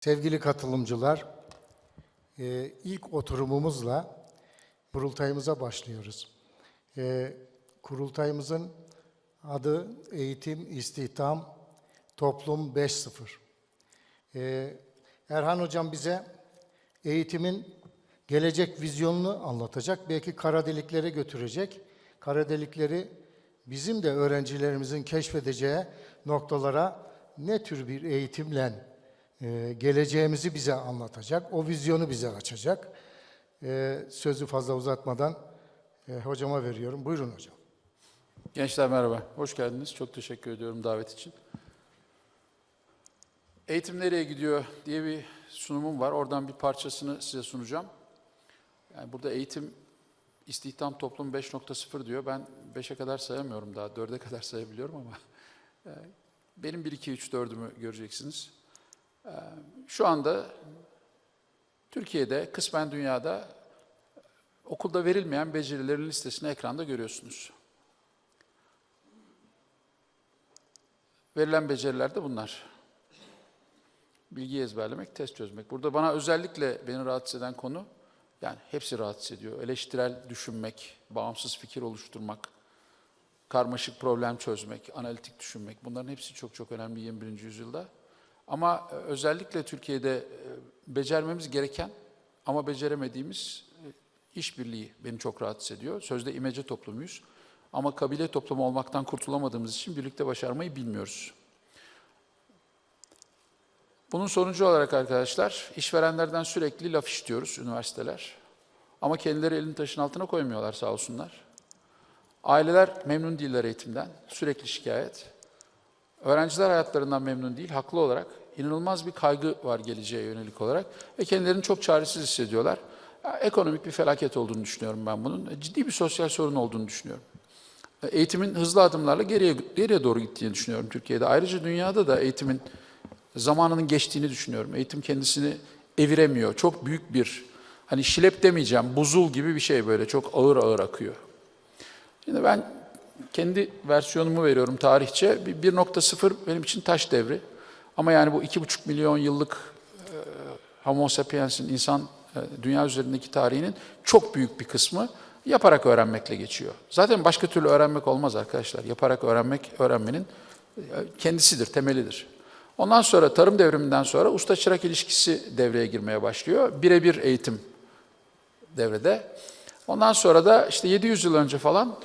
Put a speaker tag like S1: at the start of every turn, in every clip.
S1: Sevgili katılımcılar, e, ilk oturumumuzla kurultayımıza başlıyoruz. E, Kurultayımızın adı Eğitim, İstihdam, Toplum 5.0. E, Erhan Hocam bize eğitimin gelecek vizyonunu anlatacak. Belki kara deliklere götürecek. Kara delikleri bizim de öğrencilerimizin keşfedeceği noktalara ne tür bir eğitimle e, geleceğimizi bize anlatacak. O vizyonu bize açacak. E, sözü fazla uzatmadan e, hocama veriyorum. Buyurun hocam.
S2: Gençler merhaba, hoş geldiniz. Çok teşekkür ediyorum davet için. Eğitim nereye gidiyor diye bir sunumum var. Oradan bir parçasını size sunacağım. Yani burada eğitim, istihdam toplum 5.0 diyor. Ben 5'e kadar sayamıyorum daha, 4'e kadar sayabiliyorum ama e, benim 1, 2, 3, 4'ümü göreceksiniz. E, Şu anda Türkiye'de, kısmen dünyada okulda verilmeyen becerilerin listesini ekranda görüyorsunuz. Verilen beceriler de bunlar. Bilgi ezberlemek, test çözmek. Burada bana özellikle beni rahatsız eden konu, yani hepsi rahatsız ediyor. Eleştirel düşünmek, bağımsız fikir oluşturmak, karmaşık problem çözmek, analitik düşünmek. Bunların hepsi çok çok önemli 21. yüzyılda. Ama e, özellikle Türkiye'de e, becermemiz gereken ama beceremediğimiz e, işbirliği beni çok rahatsız ediyor. Sözde imece toplumuyuz. Ama kabile toplumu olmaktan kurtulamadığımız için birlikte başarmayı bilmiyoruz. Bunun sonucu olarak arkadaşlar, işverenlerden sürekli laf işitiyoruz üniversiteler. Ama kendileri elini taşın altına koymuyorlar sağ olsunlar. Aileler memnun değiller eğitimden, sürekli şikayet. Öğrenciler hayatlarından memnun değil, haklı olarak. inanılmaz bir kaygı var geleceğe yönelik olarak ve kendilerini çok çaresiz hissediyorlar. Ekonomik bir felaket olduğunu düşünüyorum ben bunun. Ciddi bir sosyal sorun olduğunu düşünüyorum eğitimin hızlı adımlarla geriye geriye doğru gittiğini düşünüyorum Türkiye'de. Ayrıca dünyada da eğitimin zamanının geçtiğini düşünüyorum. Eğitim kendisini eviremiyor. Çok büyük bir hani şilep demeyeceğim, buzul gibi bir şey böyle çok ağır ağır akıyor. Şimdi ben kendi versiyonumu veriyorum tarihçe. Bir 1.0 benim için taş devri. Ama yani bu 2,5 milyon yıllık e, Homo sapiens'in insan e, dünya üzerindeki tarihinin çok büyük bir kısmı yaparak öğrenmekle geçiyor. Zaten başka türlü öğrenmek olmaz arkadaşlar. Yaparak öğrenmek, öğrenmenin e, kendisidir, temelidir. Ondan sonra tarım devriminden sonra usta-çırak ilişkisi devreye girmeye başlıyor. Birebir eğitim devrede. Ondan sonra da işte 700 yıl önce falan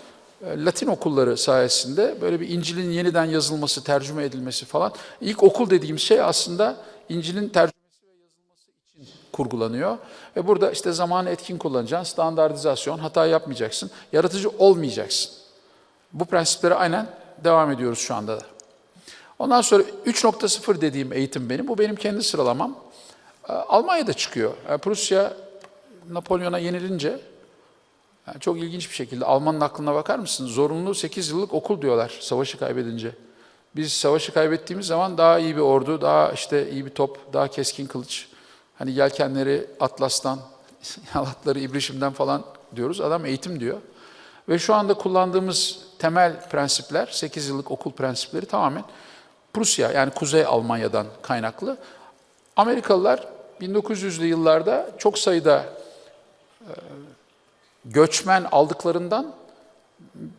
S2: Latin okulları sayesinde böyle bir İncil'in yeniden yazılması, tercüme edilmesi falan. İlk okul dediğim şey aslında İncil'in tercüme kurgulanıyor. Ve burada işte zamanı etkin kullanacaksın, standartizasyon, hata yapmayacaksın, yaratıcı olmayacaksın. Bu prensiplere aynen devam ediyoruz şu anda da. Ondan sonra 3.0 dediğim eğitim benim, bu benim kendi sıralamam. Ee, Almanya'da çıkıyor. Yani Prusya Napolyon'a yenilince, yani çok ilginç bir şekilde Almanın aklına bakar mısın? Zorunlu 8 yıllık okul diyorlar savaşı kaybedince. Biz savaşı kaybettiğimiz zaman daha iyi bir ordu, daha işte iyi bir top, daha keskin kılıç, Hani yelkenleri Atlas'tan, yalatları İbrişim'den falan diyoruz. Adam eğitim diyor. Ve şu anda kullandığımız temel prensipler, 8 yıllık okul prensipleri tamamen Prusya yani Kuzey Almanya'dan kaynaklı. Amerikalılar 1900'lü yıllarda çok sayıda e, göçmen aldıklarından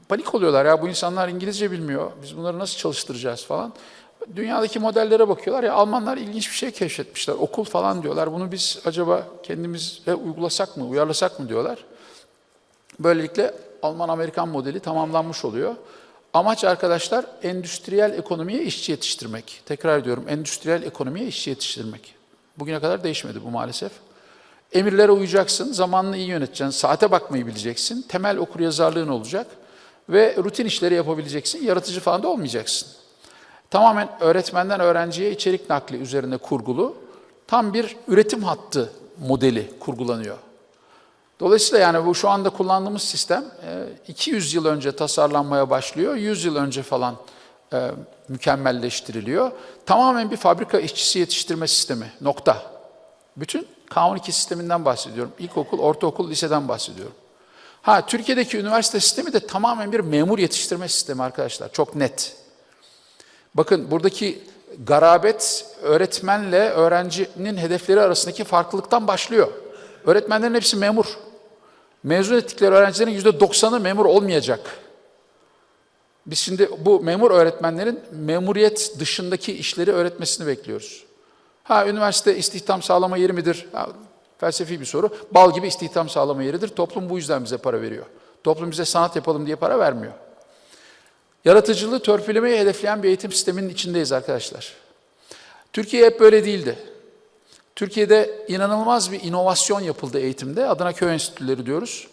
S2: panik oluyorlar. Ya bu insanlar İngilizce bilmiyor, biz bunları nasıl çalıştıracağız falan. Dünyadaki modellere bakıyorlar ya Almanlar ilginç bir şey keşfetmişler. Okul falan diyorlar. Bunu biz acaba kendimizle uygulasak mı, uyarlasak mı diyorlar. Böylelikle Alman-Amerikan modeli tamamlanmış oluyor. Amaç arkadaşlar endüstriyel ekonomiye işçi yetiştirmek. Tekrar ediyorum endüstriyel ekonomiye işçi yetiştirmek. Bugüne kadar değişmedi bu maalesef. Emirlere uyacaksın, zamanını iyi yöneteceksin, saate bakmayı bileceksin, temel okuryazarlığın olacak ve rutin işleri yapabileceksin, yaratıcı falan da olmayacaksın. Tamamen öğretmenden öğrenciye içerik nakli üzerine kurgulu tam bir üretim hattı modeli kurgulanıyor. Dolayısıyla yani bu şu anda kullandığımız sistem 200 yıl önce tasarlanmaya başlıyor, 100 yıl önce falan e, mükemmelleştiriliyor. Tamamen bir fabrika işçisi yetiştirme sistemi, nokta. Bütün K12 sisteminden bahsediyorum. İlkokul, ortaokul, liseden bahsediyorum. Ha Türkiye'deki üniversite sistemi de tamamen bir memur yetiştirme sistemi arkadaşlar. Çok net. Bakın buradaki garabet öğretmenle öğrencinin hedefleri arasındaki farklılıktan başlıyor. Öğretmenlerin hepsi memur. Mezun ettikleri öğrencilerin yüzde doksanı memur olmayacak. Biz şimdi bu memur öğretmenlerin memuriyet dışındaki işleri öğretmesini bekliyoruz. Ha üniversite istihdam sağlama yeri midir? Ha, felsefi bir soru. Bal gibi istihdam sağlama yeridir. Toplum bu yüzden bize para veriyor. Toplum bize sanat yapalım diye para vermiyor. Yaratıcılığı törpülemeyi hedefleyen bir eğitim sisteminin içindeyiz arkadaşlar. Türkiye hep böyle değildi. Türkiye'de inanılmaz bir inovasyon yapıldı eğitimde. Adına köy enstitüleri diyoruz.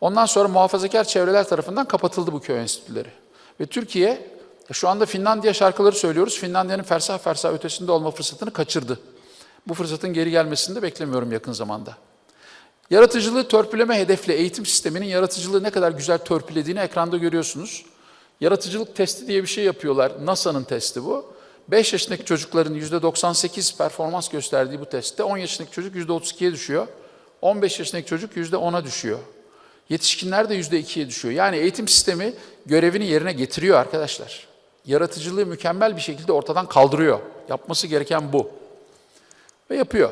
S2: Ondan sonra muhafazakar çevreler tarafından kapatıldı bu köy enstitüleri. Ve Türkiye şu anda Finlandiya şarkıları söylüyoruz. Finlandiya'nın fersah fersah ötesinde olma fırsatını kaçırdı. Bu fırsatın geri gelmesini de beklemiyorum yakın zamanda. Yaratıcılığı törpüleme hedefli eğitim sisteminin yaratıcılığı ne kadar güzel törpülediğini ekranda görüyorsunuz. Yaratıcılık testi diye bir şey yapıyorlar. NASA'nın testi bu. 5 yaşındaki çocukların %98 performans gösterdiği bu testte 10 yaşındaki çocuk %32'ye düşüyor. 15 yaşındaki çocuk %10'a düşüyor. Yetişkinler de %2'ye düşüyor. Yani eğitim sistemi görevini yerine getiriyor arkadaşlar. Yaratıcılığı mükemmel bir şekilde ortadan kaldırıyor. Yapması gereken bu. Ve yapıyor.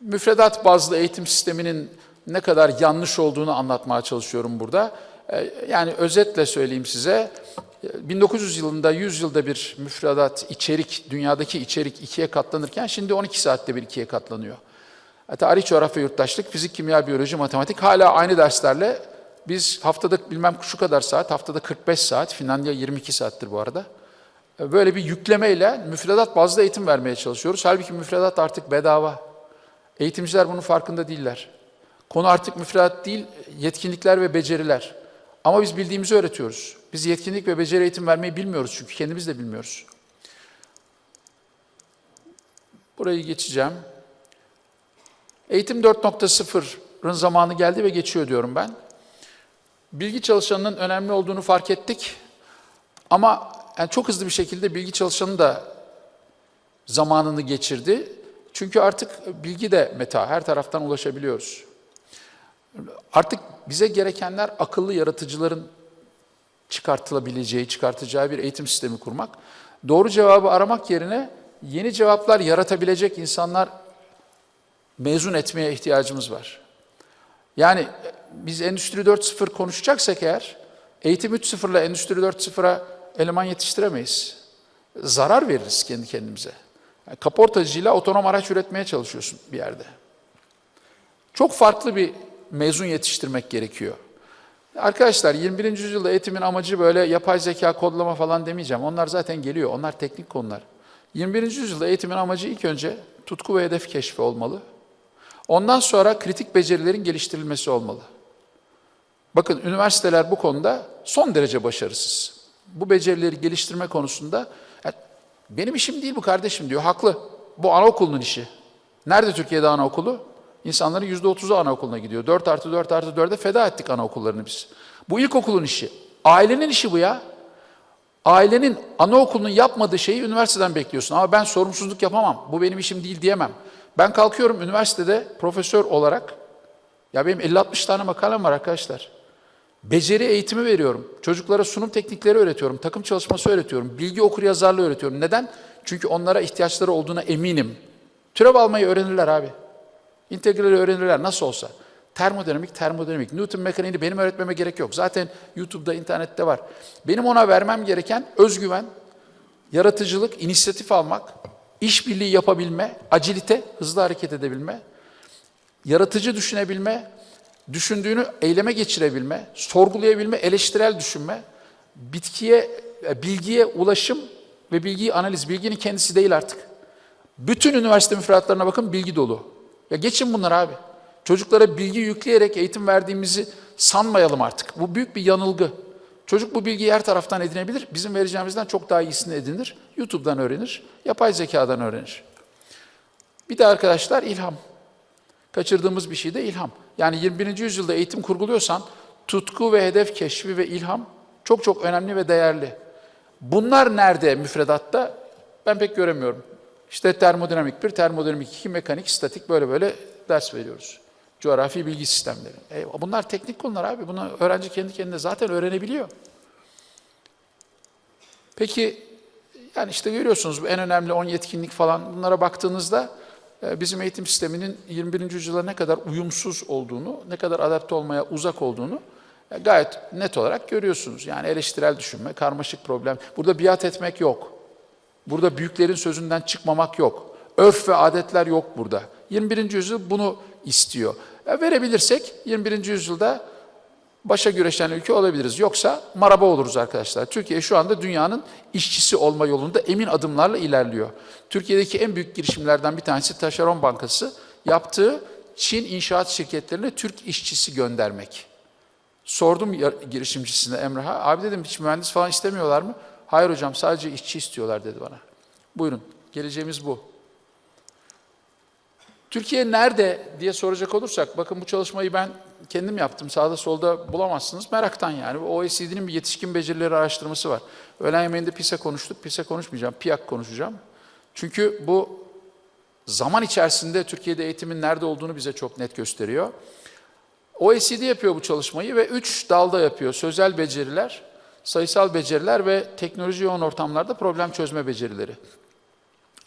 S2: Müfredat bazlı eğitim sisteminin ne kadar yanlış olduğunu anlatmaya çalışıyorum burada. Ee, Yani özetle söyleyeyim size. 1900 yılında 100 yılda bir müfredat, içerik, dünyadaki içerik ikiye katlanırken şimdi 12 saatte bir ikiye katlanıyor. E, Tarih, coğrafya, yurttaşlık, fizik, kimya, biyoloji, matematik hala aynı derslerle biz haftada bilmem şu kadar saat, haftada 45 saat, Finlandiya 22 saattir bu arada. E, Böyle bir yüklemeyle müfredat bazlı eğitim vermeye çalışıyoruz. Halbuki müfredat artık bedava. Eğitimciler bunun farkında değiller. Konu artık müfredat değil, yetkinlikler ve beceriler. Ama biz bildiğimizi öğretiyoruz. Biz yetkinlik ve beceri eğitim vermeyi bilmiyoruz çünkü kendimiz de bilmiyoruz. Burayı geçeceğim. Eğitim 4.0'ın zamanı geldi ve geçiyor diyorum ben. Bilgi çalışanının önemli olduğunu fark ettik. Ama yani çok hızlı bir şekilde bilgi çalışanı da zamanını geçirdi. Çünkü artık bilgi de meta, her taraftan ulaşabiliyoruz. Artık bize gerekenler akıllı yaratıcıların çıkartılabileceği, çıkartacağı bir eğitim sistemi kurmak. Doğru cevabı aramak yerine yeni cevaplar yaratabilecek insanlar mezun etmeye ihtiyacımız var. Yani biz Endüstri 4.0 konuşacaksak eğer, eğitim 3.0 ile Endüstri 4.0'a eleman yetiştiremeyiz. Zarar veririz kendi kendimize. Yani kaportacıyla otonom araç üretmeye çalışıyorsun bir yerde. Çok farklı bir mezun yetiştirmek gerekiyor. Arkadaşlar 21. yüzyılda eğitimin amacı böyle yapay zeka, kodlama falan demeyeceğim. Onlar zaten geliyor. Onlar teknik konular. 21. yüzyılda eğitimin amacı ilk önce tutku ve hedef keşfi olmalı. Ondan sonra kritik becerilerin geliştirilmesi olmalı. Bakın üniversiteler bu konuda son derece başarısız. Bu becerileri geliştirme konusunda "Ya benim işim değil bu kardeşim diyor. Haklı. Bu anaokulunun işi. Nerede Türkiye'de anaokulu? İnsanların yüzde otuzu anaokuluna gidiyor. 4 artı 4 artı 4'e feda ettik anaokullarını biz. Bu ilkokulun işi. Ailenin işi bu ya. Ailenin anaokulunun yapmadığı şeyi üniversiteden bekliyorsun. Ama ben sorumsuzluk yapamam. Bu benim işim değil diyemem. Ben kalkıyorum üniversitede profesör olarak. Ya benim 50-60 tane makalem var arkadaşlar. Beceri eğitimi veriyorum. Çocuklara sunum teknikleri öğretiyorum. Takım çalışması öğretiyorum. Bilgi okur yazarlığı öğretiyorum. Neden? Çünkü onlara ihtiyaçları olduğuna eminim. Türev almayı öğrenirler abi. İntegrali öğrenirler nasıl olsa. Termodinamik, termodinamik. Newton mekaniğini benim öğretmeme gerek yok. Zaten YouTube'da, internette var. Benim ona vermem gereken özgüven, yaratıcılık, inisiyatif almak, işbirliği yapabilme, acilite, hızlı hareket edebilme, yaratıcı düşünebilme, düşündüğünü eyleme geçirebilme, sorgulayabilme, eleştirel düşünme, bitkiye, e, bilgiye ulaşım ve bilgiyi analiz. Bilginin kendisi değil artık. Bütün üniversite müfredatlarına bakın bilgi dolu. Ya geçin bunlar abi. Çocuklara bilgi yükleyerek eğitim verdiğimizi sanmayalım artık. Bu büyük bir yanılgı. Çocuk bu bilgiyi her taraftan edinebilir. Bizim vereceğimizden çok daha iyisini edinir. YouTube'dan öğrenir, yapay zekadan öğrenir. Bir de arkadaşlar ilham. Kaçırdığımız bir şey de ilham. Yani 21. yüzyılda eğitim kurguluyorsan tutku ve hedef keşfi ve ilham çok çok önemli ve değerli. Bunlar nerede müfredatta? Ben pek göremiyorum. İşte termodinamik bir, termodinamik iki, mekanik, statik böyle böyle ders veriyoruz. Coğrafi bilgi sistemleri. E, bunlar teknik konular abi. Bunu öğrenci kendi kendine zaten öğrenebiliyor. Peki yani işte görüyorsunuz en önemli 10 yetkinlik falan bunlara baktığınızda bizim eğitim sisteminin 21. yüzyıla ne kadar uyumsuz olduğunu, ne kadar adapte olmaya uzak olduğunu e, gayet net olarak görüyorsunuz. Yani eleştirel düşünme, karmaşık problem. Burada biat etmek yok. Burada büyüklerin sözünden çıkmamak yok. Örf ve adetler yok burada. 21. yüzyıl bunu istiyor. Verebilirsek 21. yüzyılda başa güreşen ülke olabiliriz. Yoksa maraba oluruz arkadaşlar. Türkiye şu anda dünyanın işçisi olma yolunda emin adımlarla ilerliyor. Türkiye'deki en büyük girişimlerden bir tanesi Taşeron Bankası yaptığı Çin inşaat şirketlerine Türk işçisi göndermek. Sordum girişimcisine Emrah'a, abi dedim hiç mühendis falan istemiyorlar mı? Hayır hocam sadece işçi istiyorlar dedi bana. Buyurun, geleceğimiz bu. Türkiye nerede diye soracak olursak, bakın bu çalışmayı ben kendim yaptım. Sağda solda bulamazsınız. Meraktan yani. OECD'nin bir yetişkin becerileri araştırması var. Öğlen yemeğinde PISA konuştuk. PISA konuşmayacağım. PIAK konuşacağım. Çünkü bu zaman içerisinde Türkiye'de eğitimin nerede olduğunu bize çok net gösteriyor. OECD yapıyor bu çalışmayı ve üç dalda yapıyor. Sözel beceriler, sayısal beceriler ve teknoloji yoğun ortamlarda problem çözme becerileri.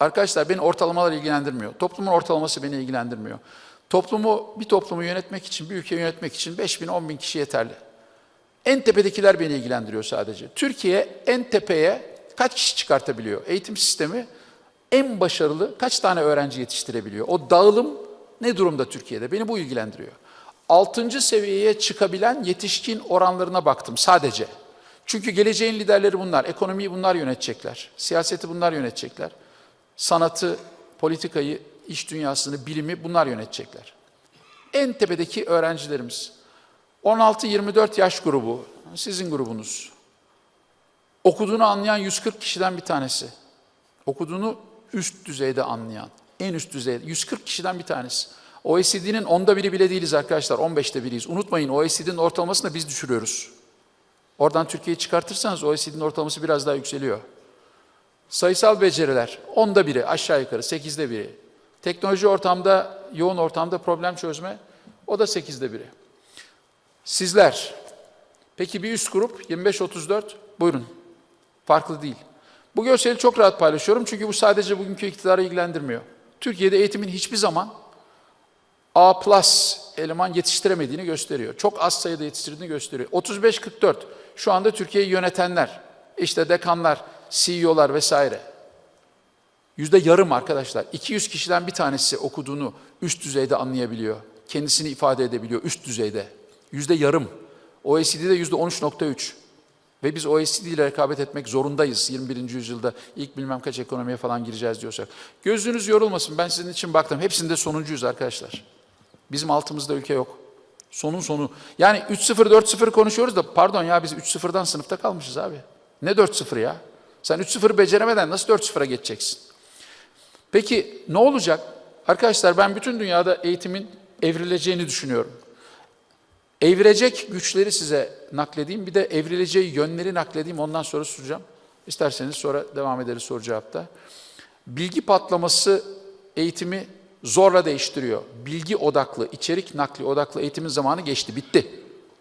S2: Arkadaşlar beni ortalamalar ilgilendirmiyor. Toplumun ortalaması beni ilgilendirmiyor. Toplumu, bir toplumu yönetmek için, bir ülkeyi yönetmek için 5 bin, 10 bin kişi yeterli. En tepedekiler beni ilgilendiriyor sadece. Türkiye en tepeye kaç kişi çıkartabiliyor? Eğitim sistemi en başarılı kaç tane öğrenci yetiştirebiliyor? O dağılım ne durumda Türkiye'de? Beni bu ilgilendiriyor. Altıncı seviyeye çıkabilen yetişkin oranlarına baktım sadece. Çünkü geleceğin liderleri bunlar. Ekonomiyi bunlar yönetecekler. Siyaseti bunlar yönetecekler. Sanatı, politikayı, iş dünyasını, bilimi bunlar yönetecekler. En tepedeki öğrencilerimiz. 16-24 yaş grubu, sizin grubunuz. Okuduğunu anlayan 140 kişiden bir tanesi. Okuduğunu üst düzeyde anlayan, en üst düzeyde 140 kişiden bir tanesi. OECD'nin onda biri bile değiliz arkadaşlar, 15'te biriyiz. Unutmayın OECD'nin ortalamasını da biz düşürüyoruz. Oradan Türkiye'yi çıkartırsanız OECD'nin ortalaması biraz daha yükseliyor. Sayısal beceriler, onda biri aşağı yukarı, sekizde biri. Teknoloji ortamda, yoğun ortamda problem çözme, o da sekizde biri. Sizler, peki bir üst grup 25-34, buyurun. Farklı değil. Bu görseli çok rahat paylaşıyorum çünkü bu sadece bugünkü iktidarı ilgilendirmiyor. Türkiye'de eğitimin hiçbir zaman A plus eleman yetiştiremediğini gösteriyor. Çok az sayıda yetiştirdiğini gösteriyor. 35-44 şu anda Türkiye'yi yönetenler, işte dekanlar, CEO'lar vesaire. Yüzde yarım arkadaşlar. 200 kişiden bir tanesi okuduğunu üst düzeyde anlayabiliyor. Kendisini ifade edebiliyor üst düzeyde. Yüzde yarım. OECD'de yüzde 13.3. Ve biz OECD ile rekabet etmek zorundayız 21. yüzyılda ilk bilmem kaç ekonomiye falan gireceğiz diyorsak. Gözünüz yorulmasın ben sizin için baktım. Hepsinde sonuncuyuz arkadaşlar. Bizim altımızda ülke yok. Sonun sonu. Yani 3-0 4-0 konuşuyoruz da pardon ya biz 3-0'dan sınıfta kalmışız abi. Ne 4-0 ya? Sen 3-0 beceremeden nasıl 4-0'a geçeceksin? Peki ne olacak? Arkadaşlar ben bütün dünyada eğitimin evrileceğini düşünüyorum. Evirecek güçleri size nakledeyim. Bir de evrileceği yönleri nakledeyim. Ondan sonra soracağım. İsterseniz sonra devam ederiz soru cevapta. Bilgi patlaması eğitimi zorla değiştiriyor. Bilgi odaklı, içerik nakli odaklı eğitimin zamanı geçti, bitti.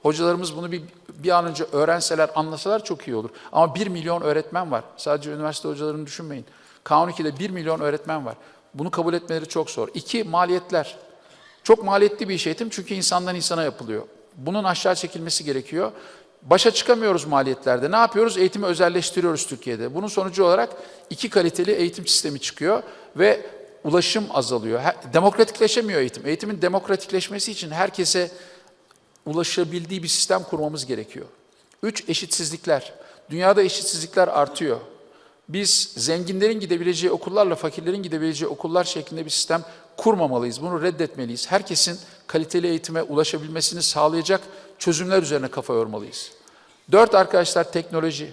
S2: Hocalarımız bunu bir, bir an önce öğrenseler, anlasalar çok iyi olur. Ama 1 milyon öğretmen var. Sadece üniversite hocalarını düşünmeyin. K12'de 1 milyon öğretmen var. Bunu kabul etmeleri çok zor. İki, maliyetler. Çok maliyetli bir iş eğitim çünkü insandan insana yapılıyor. Bunun aşağı çekilmesi gerekiyor. Başa çıkamıyoruz maliyetlerde. Ne yapıyoruz? Eğitimi özelleştiriyoruz Türkiye'de. Bunun sonucu olarak iki kaliteli eğitim sistemi çıkıyor ve ulaşım azalıyor. Demokratikleşemiyor eğitim. Eğitimin demokratikleşmesi için herkese ulaşabildiği bir sistem kurmamız gerekiyor. Üç, eşitsizlikler. Dünyada eşitsizlikler artıyor. Biz zenginlerin gidebileceği okullarla fakirlerin gidebileceği okullar şeklinde bir sistem kurmamalıyız. Bunu reddetmeliyiz. Herkesin kaliteli eğitime ulaşabilmesini sağlayacak çözümler üzerine kafa yormalıyız. Dört arkadaşlar teknoloji.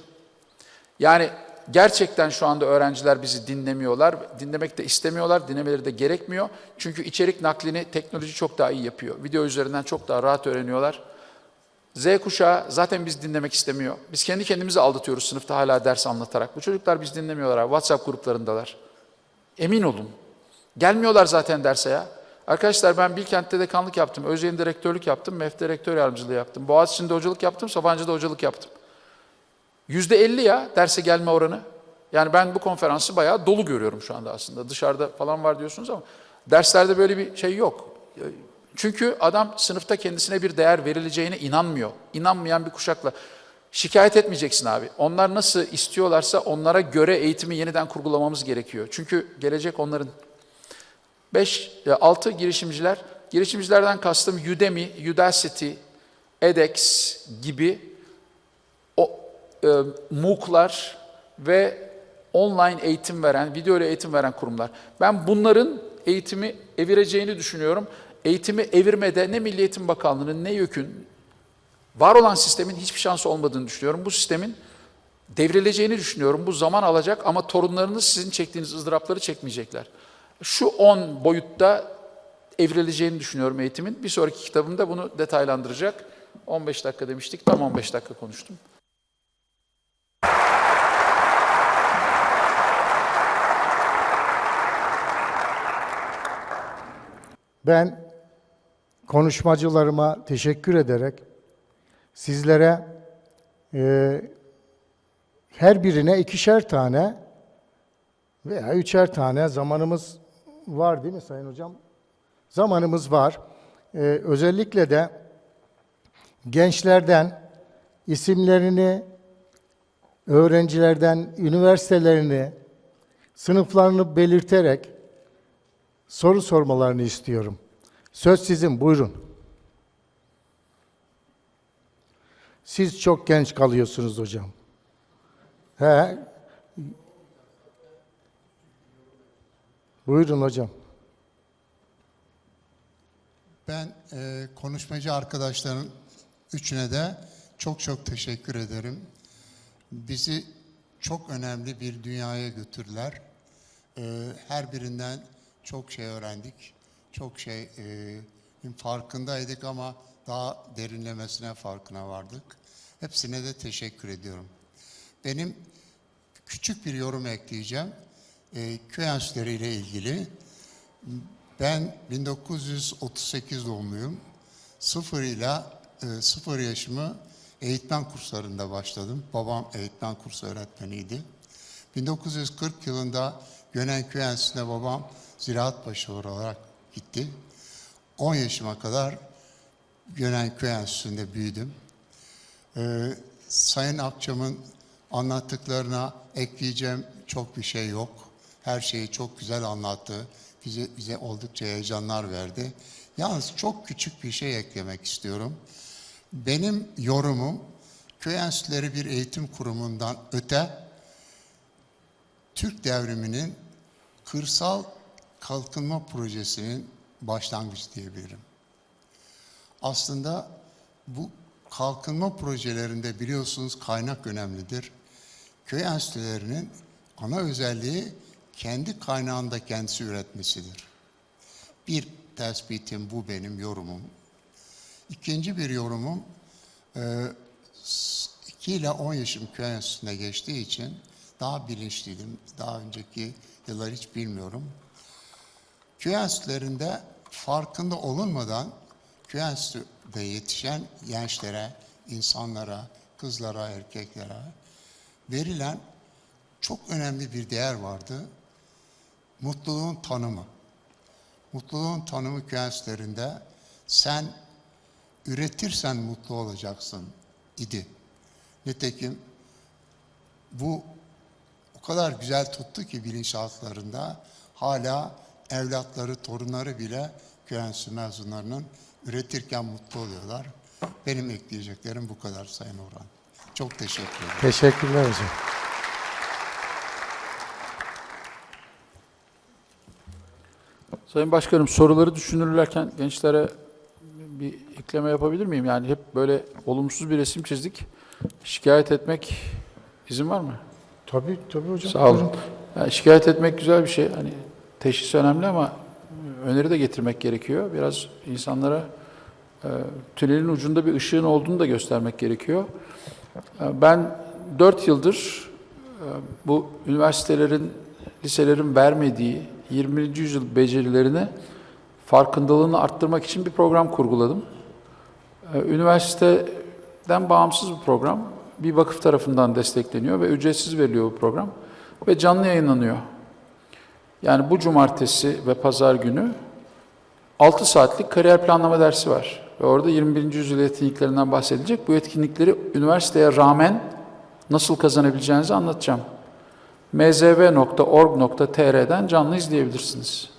S2: Yani gerçekten şu anda öğrenciler bizi dinlemiyorlar. Dinlemek de istemiyorlar, dinlemeleri de gerekmiyor. Çünkü içerik naklini teknoloji çok daha iyi yapıyor. Video üzerinden çok daha rahat öğreniyorlar. Z kuşağı zaten biz dinlemek istemiyor. Biz kendi kendimizi aldatıyoruz sınıfta hala ders anlatarak. Bu çocuklar biz dinlemiyorlar. WhatsApp gruplarındalar. Emin olun. Gelmiyorlar zaten derse ya. Arkadaşlar ben Bilkent'te dekanlık yaptım. Özyeğin direktörlük yaptım. MEF direktör yardımcılığı yaptım. Boğaziçi'nde hocalık yaptım. Sabancı'da hocalık yaptım. Yüzde elli ya derse gelme oranı. Yani ben bu konferansı bayağı dolu görüyorum şu anda aslında. Dışarıda falan var diyorsunuz ama derslerde böyle bir şey yok. Çünkü adam sınıfta kendisine bir değer verileceğine inanmıyor. İnanmayan bir kuşakla. Şikayet etmeyeceksin abi. Onlar nasıl istiyorlarsa onlara göre eğitimi yeniden kurgulamamız gerekiyor. Çünkü gelecek onların. 5, 6 girişimciler. Girişimcilerden kastım Udemy, Udacity, edX gibi o e, MOOC'lar ve online eğitim veren, video ile eğitim veren kurumlar. Ben bunların eğitimi evireceğini düşünüyorum. Eğitimi evirmede ne Milli Eğitim Bakanlığı'nın ne YÖK'ün var olan sistemin hiçbir şansı olmadığını düşünüyorum. Bu sistemin devrileceğini düşünüyorum. Bu zaman alacak ama torunlarınız sizin çektiğiniz ızdırapları çekmeyecekler. Şu 10 boyutta evrileceğini düşünüyorum eğitimin. Bir sonraki kitabımda bunu detaylandıracak. 15 dakika demiştik, tam 15 dakika konuştum.
S1: Ben konuşmacılarıma teşekkür ederek sizlere e, her birine ikişer tane veya üçer tane zamanımız var değil mi Sayın Hocam? Zamanımız var. E, özellikle de gençlerden isimlerini, öğrencilerden üniversitelerini, sınıflarını belirterek soru sormalarını istiyorum. Söz sizin, buyurun. Siz çok genç kalıyorsunuz hocam. He. Buyurun hocam.
S3: Ben e, konuşmacı arkadaşların üçüne de çok çok teşekkür ederim. Bizi çok önemli bir dünyaya götürdüler. E, her birinden çok şey öğrendik. Çok şey e, farkındaydık ama daha derinlemesine farkına vardık. Hepsine de teşekkür ediyorum. Benim küçük bir yorum ekleyeceğim. E, köy enstitüleri ile ilgili. Ben 1938 doğumluyum. Sıfır ile sıfır yaşımı eğitmen kurslarında başladım. Babam eğitmen kursu öğretmeniydi. 1940 yılında Gönenköy Enstitüsü'ne babam ziraat başı olarak gitti. 10 yaşıma kadar Gönenköy Enstitüsü'nde büyüdüm. Ee, Sayın Akçam'ın anlattıklarına ekleyeceğim çok bir şey yok. Her şeyi çok güzel anlattı. Bize, bize oldukça heyecanlar verdi. Yalnız çok küçük bir şey eklemek istiyorum. Benim yorumum köy enstitüleri bir eğitim kurumundan öte Türk devriminin kırsal kalkınma projesinin başlangıcı diyebilirim. Aslında bu kalkınma projelerinde biliyorsunuz kaynak önemlidir. Köy enstitülerinin ana özelliği kendi kaynağında kendisi üretmesidir. Bir tespitim bu benim yorumum. İkinci bir yorumum, 2 ile 10 yaşım köy enstitüsüne geçtiği için daha bilinçliydim. Daha önceki yıllar hiç bilmiyorum. Köy farkında olunmadan köy yetişen gençlere, insanlara, kızlara, erkeklere verilen çok önemli bir değer vardı. Mutluluğun tanımı. Mutluluğun tanımı köy sen üretirsen mutlu olacaksın idi. Nitekim bu o kadar güzel tuttu ki bilinçaltlarında hala evlatları, torunları bile köy enstitüsü mezunlarının üretirken mutlu oluyorlar. Benim ekleyeceklerim bu kadar Sayın Orhan. Çok teşekkür ederim.
S1: Teşekkürler hocam.
S2: Sayın Başkanım soruları düşünürlerken gençlere bir ekleme yapabilir miyim? Yani hep böyle olumsuz bir resim çizdik. Şikayet etmek izin var mı?
S1: Tabii tabii hocam.
S2: Sağ olun. Yani şikayet etmek güzel bir şey. Hani teşhis önemli ama öneri de getirmek gerekiyor. Biraz insanlara e, tünelin ucunda bir ışığın olduğunu da göstermek gerekiyor. E, ben 4 yıldır e, bu üniversitelerin, liselerin vermediği 20. yüzyıl becerilerini farkındalığını arttırmak için bir program kurguladım. E, Üniversiteden bağımsız bir program. bir vakıf tarafından destekleniyor ve ücretsiz veriliyor bu program ve canlı yayınlanıyor. Yani bu cumartesi ve pazar günü 6 saatlik kariyer planlama dersi var. Ve orada 21. yüzyıl yetkinliklerinden bahsedilecek. Bu yetkinlikleri üniversiteye rağmen nasıl kazanabileceğinizi anlatacağım. mzv.org.tr'den canlı izleyebilirsiniz.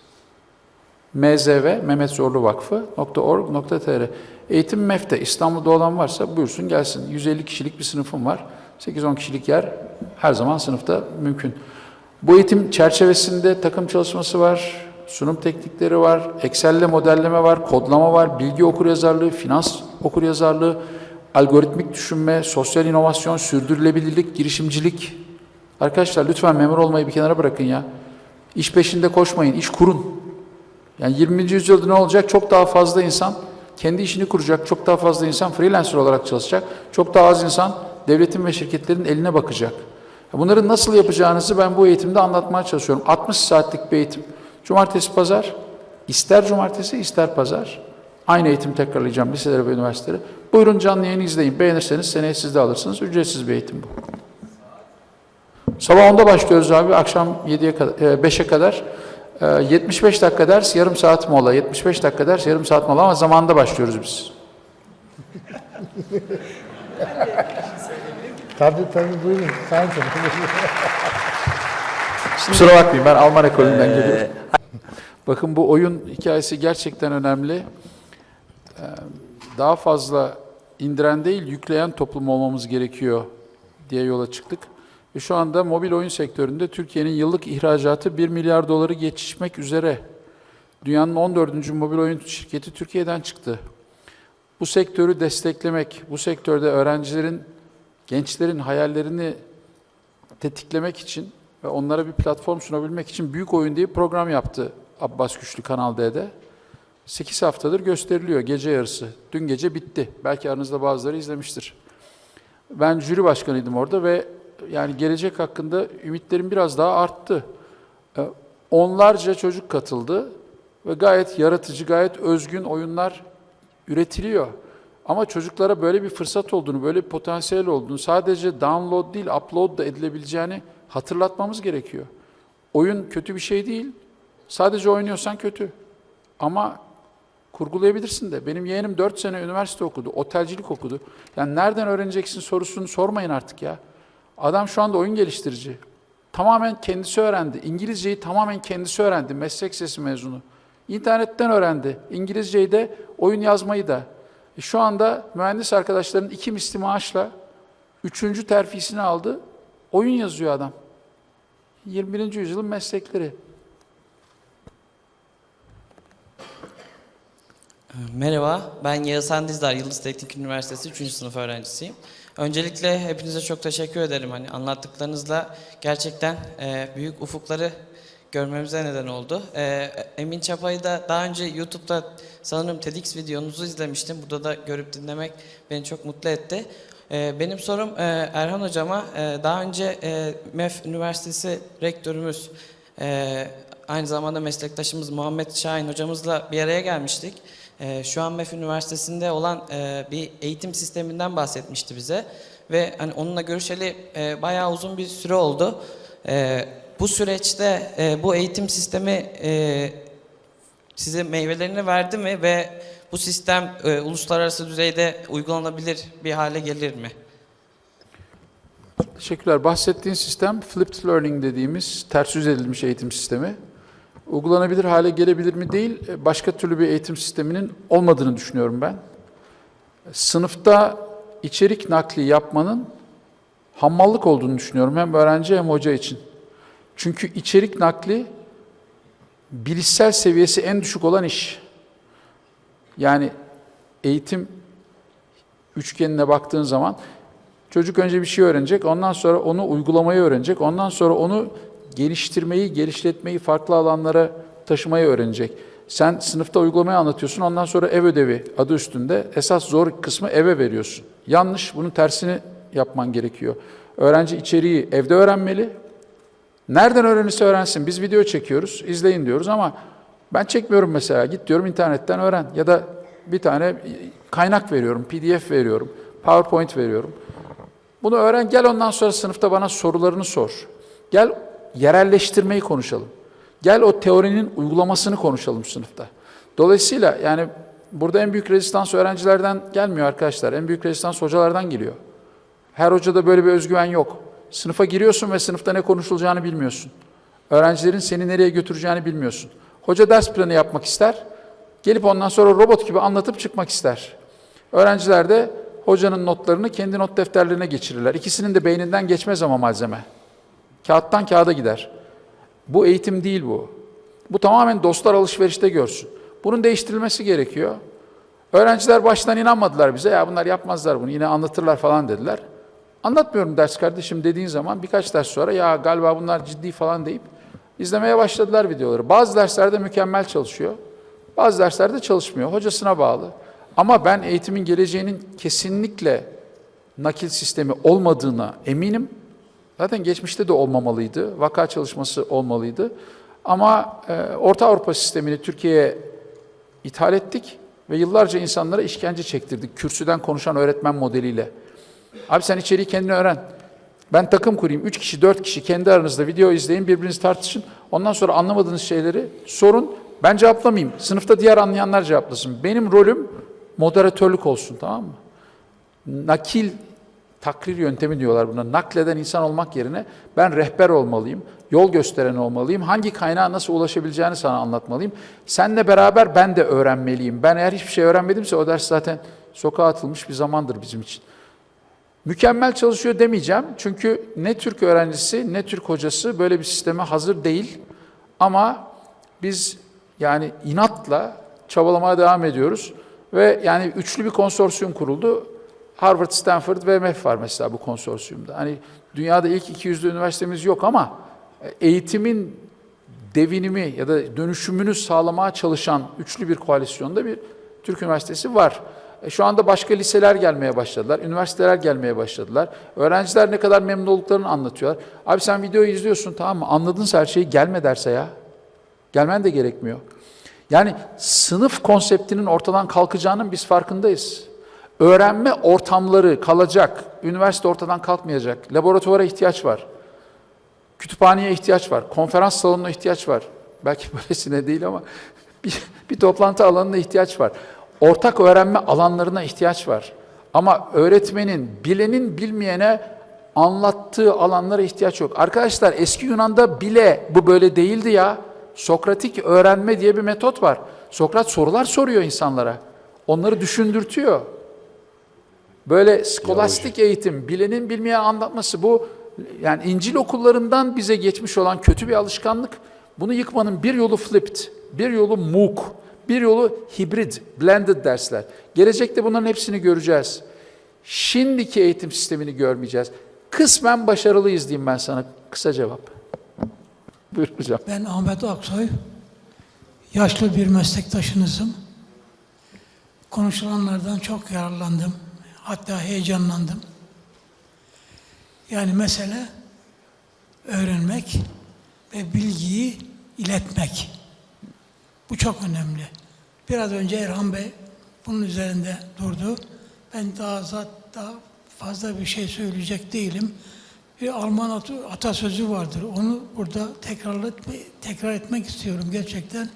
S2: mzv, Mehmet Zorlu Vakfı.org.tr Eğitim MEF'te İstanbul'da olan varsa buyursun gelsin. 150 kişilik bir sınıfım var. 8-10 kişilik yer her zaman sınıfta mümkün. Bu eğitim çerçevesinde takım çalışması var, sunum teknikleri var, Excel'le modelleme var, kodlama var, bilgi okuryazarlığı, finans okuryazarlığı, algoritmik düşünme, sosyal inovasyon, sürdürülebilirlik, girişimcilik. Arkadaşlar lütfen memur olmayı bir kenara bırakın ya. İş peşinde koşmayın, iş kurun. Yani 20. yüzyılda ne olacak? Çok daha fazla insan kendi işini kuracak, çok daha fazla insan freelancer olarak çalışacak, çok daha az insan devletin ve şirketlerin eline bakacak. Bunları nasıl yapacağınızı ben bu eğitimde anlatmaya çalışıyorum. 60 saatlik bir eğitim. Cumartesi, pazar, ister cumartesi ister pazar. Aynı eğitim tekrarlayacağım liselere ve üniversitelere. Buyurun canlı yayını izleyin. Beğenirseniz seneye siz de alırsınız. Ücretsiz bir eğitim bu. Sabah 10'da başlıyoruz abi. Akşam 7'ye kadar, 5'e kadar. E, 75 dakika ders, yarım saat mola. 75 dakika ders, yarım saat mola ama zamanında başlıyoruz biz.
S1: Tabii tabii buyurun. Sayın
S2: Kusura bakmayın ben Alman ekolünden geliyorum. Bakın bu oyun hikayesi gerçekten önemli. Ee, Daha fazla indiren değil yükleyen toplum olmamız gerekiyor diye yola çıktık. Ve şu anda mobil oyun sektöründe Türkiye'nin yıllık ihracatı 1 milyar doları geçişmek üzere. Dünyanın 14. mobil oyun şirketi Türkiye'den çıktı. Bu sektörü desteklemek, bu sektörde öğrencilerin, gençlerin hayallerini tetiklemek için ve onlara bir platform sunabilmek için Büyük Oyun diye bir program yaptı Abbas Güçlü Kanal D'de. 8 haftadır gösteriliyor gece yarısı. Dün gece bitti. Belki aranızda bazıları izlemiştir. Ben jüri başkanıydım orada ve yani gelecek hakkında ümitlerim biraz daha arttı. Ee, Onlarca çocuk katıldı ve gayet yaratıcı, gayet özgün oyunlar üretiliyor. Ama çocuklara böyle bir fırsat olduğunu, böyle bir potansiyel olduğunu, sadece download değil, upload da edilebileceğini hatırlatmamız gerekiyor. Oyun kötü bir şey değil. Sadece oynuyorsan kötü. Ama kurgulayabilirsin de. Benim yeğenim 4 sene üniversite okudu, otelcilik okudu. Yani nereden öğreneceksin sorusunu sormayın artık ya. Adam şu anda oyun geliştirici. Tamamen kendisi öğrendi. İngilizceyi tamamen kendisi öğrendi. Meslek sesi mezunu. İnternetten öğrendi. İngilizceyi de, oyun yazmayı da. E şu anda mühendis arkadaşların iki misli maaşla üçüncü terfisini aldı. Oyun yazıyor adam. 21. yüzyılın meslekleri.
S4: Merhaba, ben Yağızhan Dizdar, Yıldız Teknik Üniversitesi 3. sınıf öğrencisiyim. Öncelikle hepinize çok teşekkür ederim. Hani anlattıklarınızla gerçekten e, büyük ufukları görmemize neden oldu. E, Emin Çapa'yı da daha önce YouTube'da sanırım TEDx videonuzu izlemiştim. Burada da görüp dinlemek beni çok mutlu etti. E, benim sorum e, Erhan Hocama, e, daha önce e, MEF Üniversitesi rektörümüz, e, aynı zamanda meslektaşımız Muhammed Şahin hocamızla bir araya gelmiştik. Ee, şu an MEF Üniversitesi'nde olan e, bir eğitim sisteminden bahsetmişti bize. Ve hani onunla görüşeli e, bayağı uzun bir süre oldu. E, bu süreçte e, bu eğitim sistemi e, size meyvelerini verdi mi ve bu sistem e, uluslararası düzeyde uygulanabilir bir hale gelir mi?
S2: Teşekkürler. Bahsettiğin sistem flipped learning dediğimiz ters yüz edilmiş eğitim sistemi. Uygulanabilir hale gelebilir mi değil, başka türlü bir eğitim sisteminin olmadığını düşünüyorum ben. Sınıfta içerik nakli yapmanın hammallık olduğunu düşünüyorum hem öğrenci hem hoca için. Çünkü içerik nakli bilişsel seviyesi en düşük olan iş. Yani eğitim üçgenine baktığın zaman çocuk önce bir şey öğrenecek, ondan sonra onu uygulamayı öğrenecek, ondan sonra onu geliştirmeyi, geliştirmeyi farklı alanlara taşımayı öğrenecek. Sen sınıfta uygulamayı anlatıyorsun, ondan sonra ev ödevi adı üstünde esas zor kısmı eve veriyorsun. Yanlış, bunun tersini yapman gerekiyor. Öğrenci içeriği evde öğrenmeli. Nereden öğrenirse öğrensin. Biz video çekiyoruz, izleyin diyoruz ama ben çekmiyorum mesela. Git diyorum internetten öğren. Ya da bir tane kaynak veriyorum, PDF veriyorum, PowerPoint veriyorum. Bunu öğren, gel ondan sonra sınıfta bana sorularını sor. Gel yerelleştirmeyi konuşalım. Gel o teorinin uygulamasını konuşalım sınıfta. Dolayısıyla yani burada en büyük rezistans öğrencilerden gelmiyor arkadaşlar. En büyük rezistans hocalardan geliyor. Her hocada böyle bir özgüven yok. Sınıfa giriyorsun ve sınıfta ne konuşulacağını bilmiyorsun. Öğrencilerin seni nereye götüreceğini bilmiyorsun. Hoca ders planı yapmak ister. Gelip ondan sonra robot gibi anlatıp çıkmak ister. Öğrenciler de hocanın notlarını kendi not defterlerine geçirirler. İkisinin de beyninden geçmez ama malzeme. Kağıttan kağıda gider. Bu eğitim değil bu. Bu tamamen dostlar alışverişte görsün. Bunun değiştirilmesi gerekiyor. Öğrenciler baştan inanmadılar bize. Ya bunlar yapmazlar bunu yine anlatırlar falan dediler. Anlatmıyorum ders kardeşim dediğin zaman birkaç ders sonra ya galiba bunlar ciddi falan deyip izlemeye başladılar videoları. Bazı derslerde mükemmel çalışıyor. Bazı derslerde çalışmıyor. Hocasına bağlı. Ama ben eğitimin geleceğinin kesinlikle nakil sistemi olmadığına eminim. Zaten geçmişte de olmamalıydı. Vaka çalışması olmalıydı. Ama e, Orta Avrupa sistemini Türkiye'ye ithal ettik ve yıllarca insanlara işkence çektirdik. Kürsüden konuşan öğretmen modeliyle. Abi sen içeriği kendin öğren. Ben takım kurayım. Üç kişi, dört kişi kendi aranızda video izleyin, birbirinizi tartışın. Ondan sonra anlamadığınız şeyleri sorun. Ben cevaplamayayım. Sınıfta diğer anlayanlar cevaplasın. Benim rolüm moderatörlük olsun tamam mı? Nakil takrir yöntemi diyorlar buna. Nakleden insan olmak yerine ben rehber olmalıyım, yol gösteren olmalıyım. Hangi kaynağa nasıl ulaşabileceğini sana anlatmalıyım. Seninle beraber ben de öğrenmeliyim. Ben eğer hiçbir şey öğrenmedimse o ders zaten sokağa atılmış bir zamandır bizim için. Mükemmel çalışıyor demeyeceğim. Çünkü ne Türk öğrencisi ne Türk hocası böyle bir sisteme hazır değil. Ama biz yani inatla çabalamaya devam ediyoruz. Ve yani üçlü bir konsorsiyum kuruldu. Harvard, Stanford ve MEF var mesela bu konsorsiyumda. Hani dünyada ilk 200'lü üniversitemiz yok ama eğitimin devinimi ya da dönüşümünü sağlamaya çalışan üçlü bir koalisyonda bir Türk üniversitesi var. E, Şu anda başka liseler gelmeye başladılar, üniversiteler gelmeye başladılar. Öğrenciler ne kadar memnun olduklarını anlatıyorlar. Abi sen videoyu izliyorsun tamam mı? Anladınsa her şeyi gelme derse ya. Gelmen de gerekmiyor. Yani sınıf konseptinin ortadan kalkacağının biz farkındayız. Öğrenme ortamları kalacak. Üniversite ortadan kalkmayacak. Laboratuvara ihtiyaç var. Kütüphaneye ihtiyaç var. Konferans salonuna ihtiyaç var. Belki böylesine değil ama bir, bir toplantı alanına ihtiyaç var. Ortak öğrenme alanlarına ihtiyaç var. Ama öğretmenin, bilenin bilmeyene anlattığı alanlara ihtiyaç yok. Arkadaşlar eski Yunan'da bile bu böyle değildi ya. Sokratik öğrenme diye bir metot var. Sokrat sorular soruyor insanlara. Onları düşündürtüyor. Böyle skolastik eğitim, bilenin bilmeye anlatması bu yani İncil okullarından bize geçmiş olan kötü bir alışkanlık. Bunu yıkmanın bir yolu flipped, bir yolu MOOC, bir yolu hibrid, blended dersler. Gelecekte bunların hepsini göreceğiz. Şimdiki eğitim sistemini görmeyeceğiz. Kısmen başarılıyız diyeyim ben sana. Kısa cevap. Buyur hocam.
S5: Ben Ahmet Aksoy. Yaşlı bir meslektaşınızım. Konuşulanlardan çok yararlandım. Hatta heyecanlandım. Yani mesele öğrenmek ve bilgiyi iletmek. Bu çok önemli. Biraz önce Erhan Bey bunun üzerinde durdu. Ben daha zat daha fazla bir şey söyleyecek değilim. Bir Alman atasözü vardır. Onu burada tekrar, etme, tekrar etmek istiyorum gerçekten.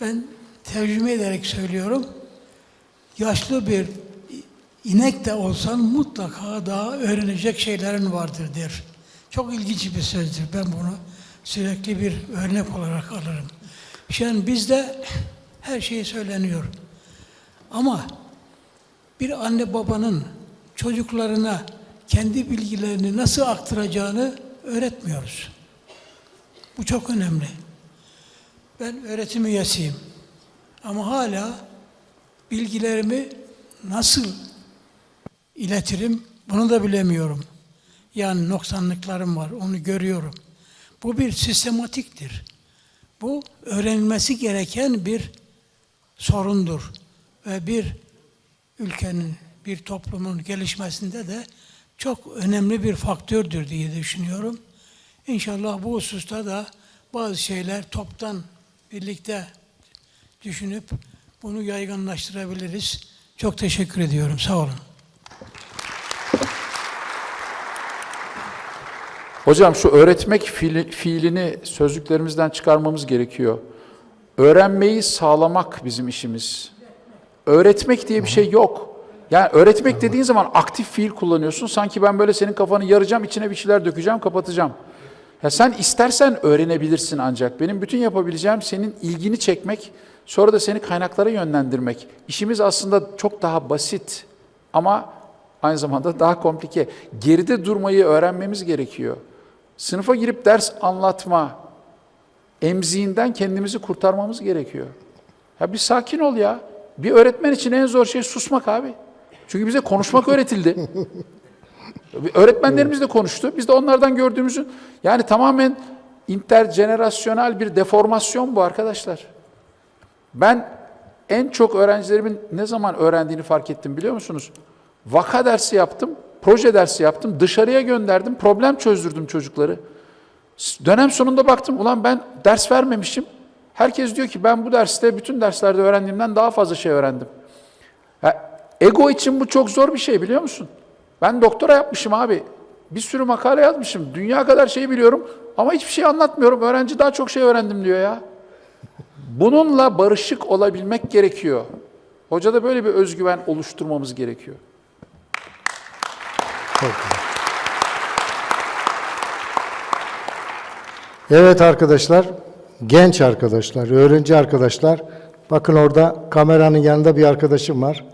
S5: Ben tercüme ederek söylüyorum. Yaşlı bir inek de olsan mutlaka daha öğrenecek şeylerin vardır der. Çok ilginç bir sözdür. Ben bunu sürekli bir örnek olarak alırım. Şimdi bizde her şey söyleniyor. Ama bir anne babanın çocuklarına kendi bilgilerini nasıl aktaracağını öğretmiyoruz. Bu çok önemli. Ben öğretim üyesiyim. Ama hala bilgilerimi nasıl iletirim bunu da bilemiyorum. Yani noksanlıklarım var, onu görüyorum. Bu bir sistematiktir. Bu öğrenilmesi gereken bir sorundur. Ve bir ülkenin, bir toplumun gelişmesinde de çok önemli bir faktördür diye düşünüyorum. İnşallah bu hususta da bazı şeyler toptan birlikte düşünüp bunu yaygınlaştırabiliriz. Çok teşekkür ediyorum. Sağ olun.
S2: Hocam şu öğretmek fiili- fiilini sözlüklerimizden çıkarmamız gerekiyor. Öğrenmeyi sağlamak bizim işimiz. Öğretmek diye bir şey yok. Yani öğretmek dediğin zaman aktif fiil kullanıyorsun. Sanki ben böyle senin kafanı yaracağım, içine bir şeyler dökeceğim, kapatacağım. Ya sen istersen öğrenebilirsin ancak. Benim bütün yapabileceğim senin ilgini çekmek, sonra da seni kaynaklara yönlendirmek. İşimiz aslında çok daha basit ama aynı zamanda daha komplike. Geride durmayı öğrenmemiz gerekiyor. Sınıfa girip ders anlatma emziğinden kendimizi kurtarmamız gerekiyor. Ya bir sakin ol ya. Bir öğretmen için en zor şey susmak abi. Çünkü bize konuşmak öğretildi. Öğretmenlerimiz de konuştu. Biz de onlardan gördüğümüzün yani tamamen interjenerasyonel bir deformasyon bu arkadaşlar. Ben en çok öğrencilerimin ne zaman öğrendiğini fark ettim biliyor musunuz? Vaka dersi yaptım, proje dersi yaptım, dışarıya gönderdim, problem çözdürdüm çocukları. Dönem sonunda baktım, ulan ben ders vermemişim. Herkes diyor ki ben bu derste, bütün derslerde öğrendiğimden daha fazla şey öğrendim. Ya, ego için bu çok zor bir şey biliyor musun? Ben doktora yapmışım abi. Bir sürü makale yazmışım. Dünya kadar şey biliyorum ama hiçbir şey anlatmıyorum. Öğrenci daha çok şey öğrendim diyor ya. Bununla barışık olabilmek gerekiyor. Hocada böyle bir özgüven oluşturmamız gerekiyor.
S1: Çok güzel. Evet arkadaşlar, genç arkadaşlar, öğrenci arkadaşlar. Bakın orada kameranın yanında bir arkadaşım var.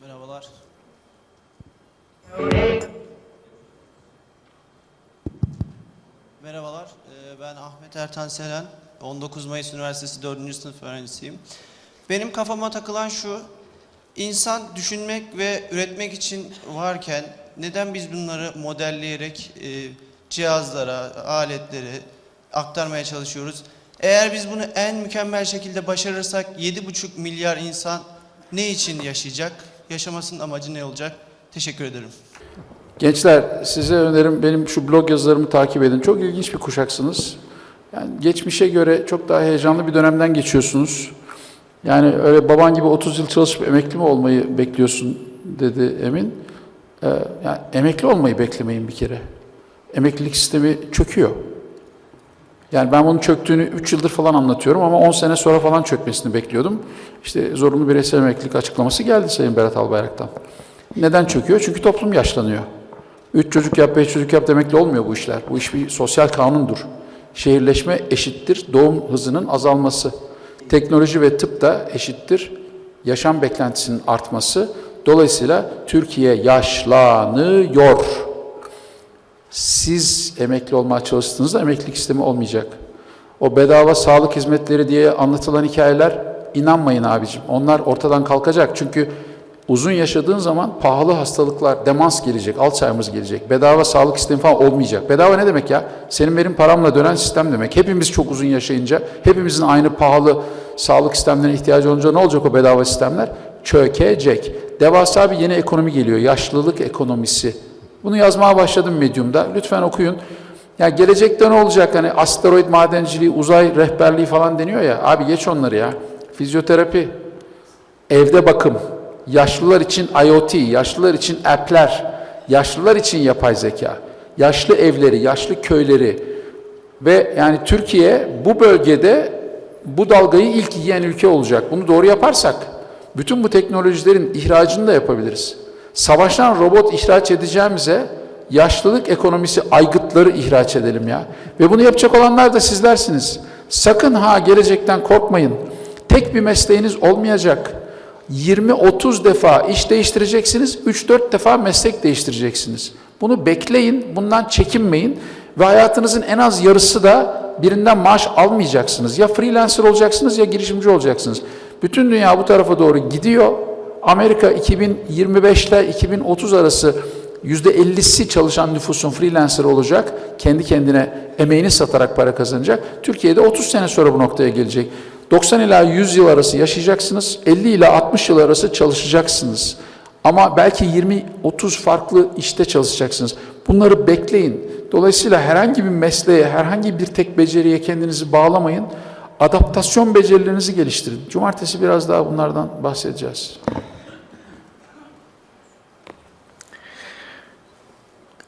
S6: Merhabalar. Merhabalar, ee, ben Ahmet Ertan Selen, 19 Mayıs Üniversitesi 4. sınıf öğrencisiyim. Benim kafama takılan şu, insan düşünmek ve üretmek için varken neden biz bunları modelleyerek e, cihazlara, aletlere aktarmaya çalışıyoruz? Eğer biz bunu en mükemmel şekilde başarırsak 7,5 milyar insan ne için yaşayacak? Yaşamasının amacı ne olacak? Teşekkür ederim.
S2: Gençler size önerim benim şu blog yazılarımı takip edin. Çok ilginç bir kuşaksınız. Yani geçmişe göre çok daha heyecanlı bir dönemden geçiyorsunuz. Yani öyle baban gibi 30 yıl çalışıp emekli mi olmayı bekliyorsun dedi Emin. Ee, yani emekli olmayı beklemeyin bir kere. Emeklilik sistemi çöküyor. Yani ben bunun çöktüğünü 3 yıldır falan anlatıyorum ama 10 sene sonra falan çökmesini bekliyordum. İşte zorunlu bireysel emeklilik açıklaması geldi Sayın Berat Albayrak'tan. Neden çöküyor? Çünkü toplum yaşlanıyor. Üç çocuk yap, beş çocuk yap demekle olmuyor bu işler. Bu iş bir sosyal kanundur. Şehirleşme eşittir doğum hızının azalması. Teknoloji ve tıp da eşittir yaşam beklentisinin artması. Dolayısıyla Türkiye yaşlanıyor. Siz emekli olmaya çalıştığınızda emeklilik sistemi olmayacak. O bedava sağlık hizmetleri diye anlatılan hikayeler inanmayın abicim. Onlar ortadan kalkacak. Çünkü uzun yaşadığın zaman pahalı hastalıklar, demans gelecek, Alzheimer gelecek. Bedava sağlık sistemi falan olmayacak. Bedava ne demek ya? Senin benim paramla dönen sistem demek. Hepimiz çok uzun yaşayınca, hepimizin aynı pahalı sağlık sistemlerine ihtiyacı olunca ne olacak o bedava sistemler? Çökecek. Devasa bir yeni ekonomi geliyor. Yaşlılık ekonomisi. Bunu yazmaya başladım Medium'da. Lütfen okuyun. Ya gelecekte ne olacak? Hani asteroid madenciliği, uzay rehberliği falan deniyor ya. Abi geç onları ya. Fizyoterapi, evde bakım, yaşlılar için IoT, yaşlılar için app'ler, yaşlılar için yapay zeka, yaşlı evleri, yaşlı köyleri ve yani Türkiye bu bölgede bu dalgayı ilk yiyen ülke olacak. Bunu doğru yaparsak bütün bu teknolojilerin ihracını da yapabiliriz. Savaştan robot ihraç edeceğimize yaşlılık ekonomisi aygıtları ihraç edelim ya. Ve bunu yapacak olanlar da sizlersiniz. Sakın ha gelecekten korkmayın. Tek bir mesleğiniz olmayacak. 20-30 defa iş değiştireceksiniz, 3-4 defa meslek değiştireceksiniz. Bunu bekleyin, bundan çekinmeyin ve hayatınızın en az yarısı da birinden maaş almayacaksınız. Ya freelancer olacaksınız ya girişimci olacaksınız. Bütün dünya bu tarafa doğru gidiyor. Amerika 2025 ile 2030 arası %50'si çalışan nüfusun freelancer olacak. Kendi kendine emeğini satarak para kazanacak. Türkiye'de 30 sene sonra bu noktaya gelecek. 90 ila 100 yıl arası yaşayacaksınız. 50 ila 60 yıl arası çalışacaksınız. Ama belki 20-30 farklı işte çalışacaksınız. Bunları bekleyin. Dolayısıyla herhangi bir mesleğe, herhangi bir tek beceriye kendinizi bağlamayın. adaptasyon becerilerinizi geliştirin. Cumartesi biraz daha bunlardan bahsedeceğiz.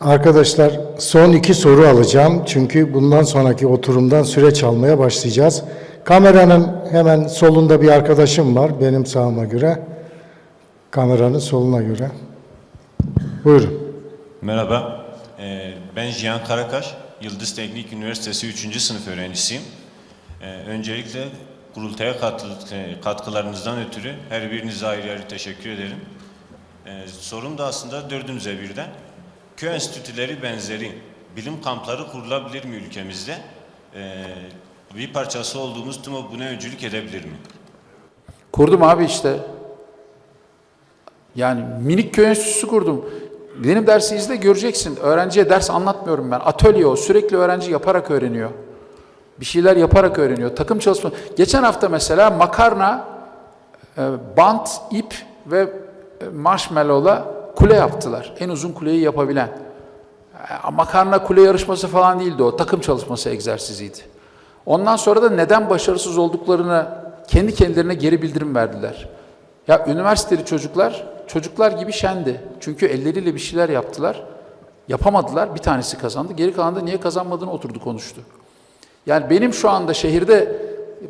S1: Arkadaşlar son iki soru alacağım. Çünkü bundan sonraki oturumdan süreç almaya başlayacağız. Kameranın hemen solunda bir arkadaşım var benim sağıma göre. Kameranın soluna göre. Buyurun.
S7: Merhaba, Ee, ben Cihan Karakaş, Yıldız Teknik Üniversitesi 3. sınıf öğrencisiyim. Ee, Öncelikle kurultaya e, katkılarınızdan ötürü her birinize ayrı ayrı teşekkür ederim. Ee, Sorum da aslında dördünüze birden. Köy enstitüleri benzeri bilim kampları kurulabilir mi ülkemizde? Ee, Bir parçası olduğumuz TUMO buna öncülük edebilir mi?
S2: Kurdum abi işte. Yani minik köy enstitüsü kurdum. Benim dersi izle göreceksin. Öğrenciye ders anlatmıyorum ben. Atölye o. Sürekli öğrenci yaparak öğreniyor. Bir şeyler yaparak öğreniyor. Takım çalışma. Geçen hafta mesela makarna, e, bant, ip ve e, marshmallow'la kule yaptılar. En uzun kuleyi yapabilen. E, Makarna kule yarışması falan değildi o. Takım çalışması egzersiziydi. Ondan sonra da neden başarısız olduklarını kendi kendilerine geri bildirim verdiler. Ya üniversiteli çocuklar, çocuklar gibi şendi. Çünkü elleriyle bir şeyler yaptılar. Yapamadılar. Bir tanesi kazandı. Geri kalan da niye kazanmadığını oturdu konuştu. Yani benim şu anda şehirde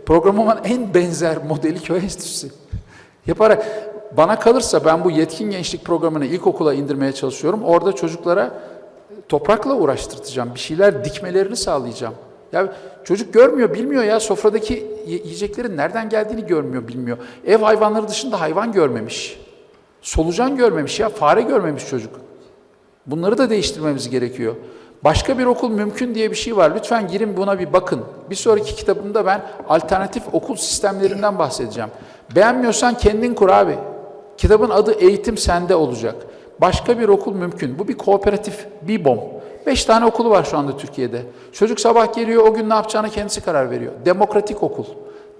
S2: programımın en benzer modeli köy enstitüsü. Yaparak bana kalırsa ben bu yetkin gençlik programını ilkokula indirmeye çalışıyorum. Orada çocuklara toprakla uğraştırtacağım. Bir şeyler dikmelerini sağlayacağım. Ya çocuk görmüyor, bilmiyor ya sofradaki yiyeceklerin nereden geldiğini görmüyor, bilmiyor. Ev hayvanları dışında hayvan görmemiş. Solucan görmemiş ya, fare görmemiş çocuk. Bunları da değiştirmemiz gerekiyor. Başka bir okul mümkün diye bir şey var. Lütfen girin buna bir bakın. Bir sonraki kitabımda ben alternatif okul sistemlerinden bahsedeceğim. Beğenmiyorsan kendin kur abi. Kitabın adı Eğitim Sende olacak. Başka bir okul mümkün. Bu bir kooperatif, BİBOM. Beş tane okulu var şu anda Türkiye'de. Çocuk sabah geliyor, o gün ne yapacağına kendisi karar veriyor. Demokratik okul.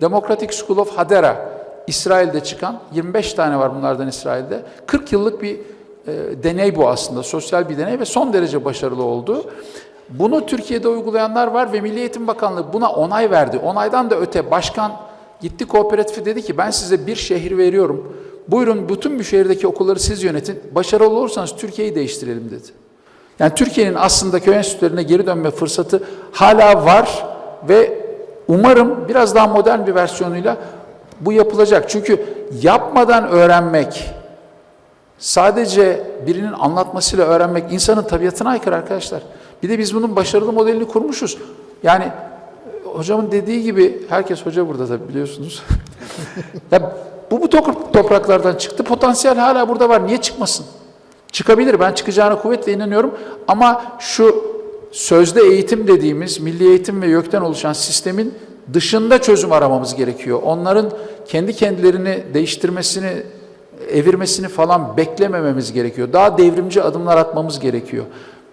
S2: Democratic School of Hadera. İsrail'de çıkan, 25 tane var bunlardan İsrail'de. 40 yıllık bir e, deney bu aslında, sosyal bir deney ve son derece başarılı oldu. Bunu Türkiye'de uygulayanlar var ve Milli Eğitim Bakanlığı buna onay verdi. Onaydan da öte başkan gitti kooperatifi dedi ki ben size bir şehir veriyorum. Buyurun bütün bu şehirdeki okulları siz yönetin. Başarılı olursanız Türkiye'yi değiştirelim dedi. Yani Türkiye'nin aslında köy enstitülerine geri dönme fırsatı hala var ve umarım biraz daha modern bir versiyonuyla bu yapılacak. Çünkü yapmadan öğrenmek, sadece birinin anlatmasıyla öğrenmek insanın tabiatına aykırı arkadaşlar. Bir de biz bunun başarılı modelini kurmuşuz. Yani e, hocamın dediği gibi, herkes hoca burada tabii biliyorsunuz. ya bu bu top- topraklardan çıktı, potansiyel hala burada var. Niye çıkmasın? Çıkabilir, ben çıkacağına kuvvetle inanıyorum. Ama şu sözde eğitim dediğimiz, milli eğitim ve YÖK'ten oluşan sistemin dışında çözüm aramamız gerekiyor. Onların kendi kendilerini değiştirmesini, evirmesini falan beklemememiz gerekiyor. Daha devrimci adımlar atmamız gerekiyor.